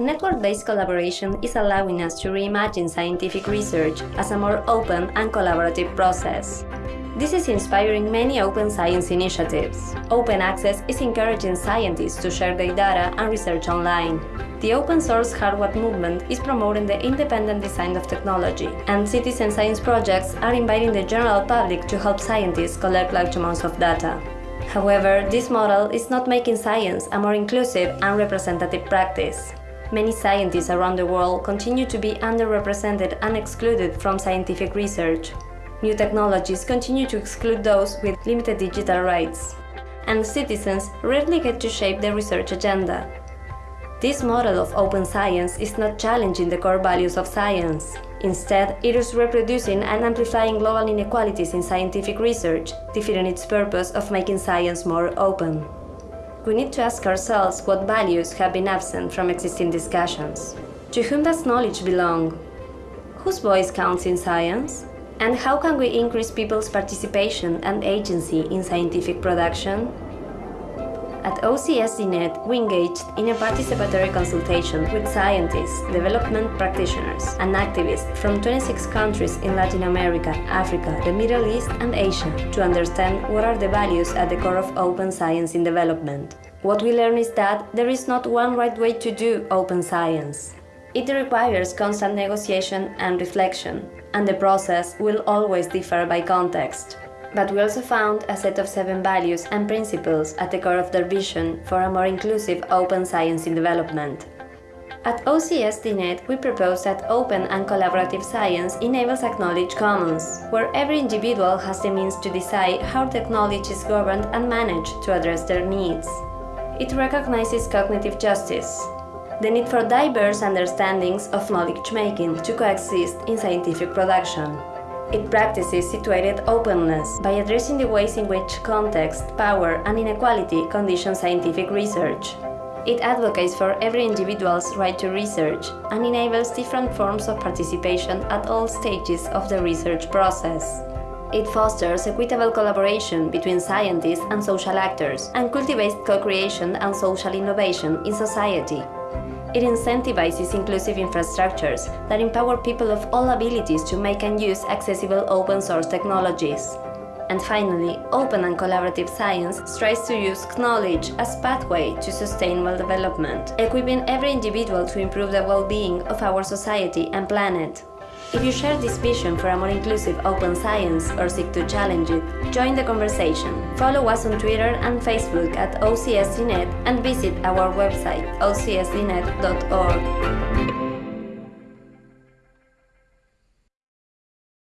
Network-based collaboration is allowing us to reimagine scientific research as a more open and collaborative process. This is inspiring many open science initiatives. Open access is encouraging scientists to share their data and research online. The open source hardware movement is promoting the independent design of technology, and citizen science projects are inviting the general public to help scientists collect large amounts of data. However, this model is not making science a more inclusive and representative practice. Many scientists around the world continue to be underrepresented and excluded from scientific research. New technologies continue to exclude those with limited digital rights, and citizens rarely get to shape the research agenda. This model of open science is not challenging the core values of science. Instead, it is reproducing and amplifying global inequalities in scientific research, defeating its purpose of making science more open. We need to ask ourselves what values have been absent from existing discussions. To whom does knowledge belong? Whose voice counts in science? And how can we increase people's participation and agency in scientific production? At OCSDNet, we engaged in a participatory consultation with scientists, development practitioners, and activists from 26 countries in Latin America, Africa, the Middle East, and Asia to understand what are the values at the core of open science in development. What we learned is that there is not one right way to do open science. It requires constant negotiation and reflection, and the process will always differ by context. But we also found a set of seven values and principles at the core of their vision for a more inclusive open science in development. At OCSDNet, we propose that open and collaborative science enables a knowledge commons, where every individual has the means to decide how technology is governed and managed to address their needs. It recognizes cognitive justice, the need for diverse understandings of knowledge-making to coexist in scientific production. It practices situated openness by addressing the ways in which context, power and inequality condition scientific research. It advocates for every individual's right to research and enables different forms of participation at all stages of the research process. It fosters equitable collaboration between scientists and social actors and cultivates co-creation and social innovation in society. It incentivizes inclusive infrastructures that empower people of all abilities to make and use accessible open-source technologies. And finally, open and collaborative science strives to use knowledge as pathway to sustainable development, equipping every individual to improve the well-being of our society and planet. If you share this vision for a more inclusive open science or seek to challenge it, join the conversation. Follow us on Twitter and Facebook at OCSDNet and visit our website ocsdnet.org.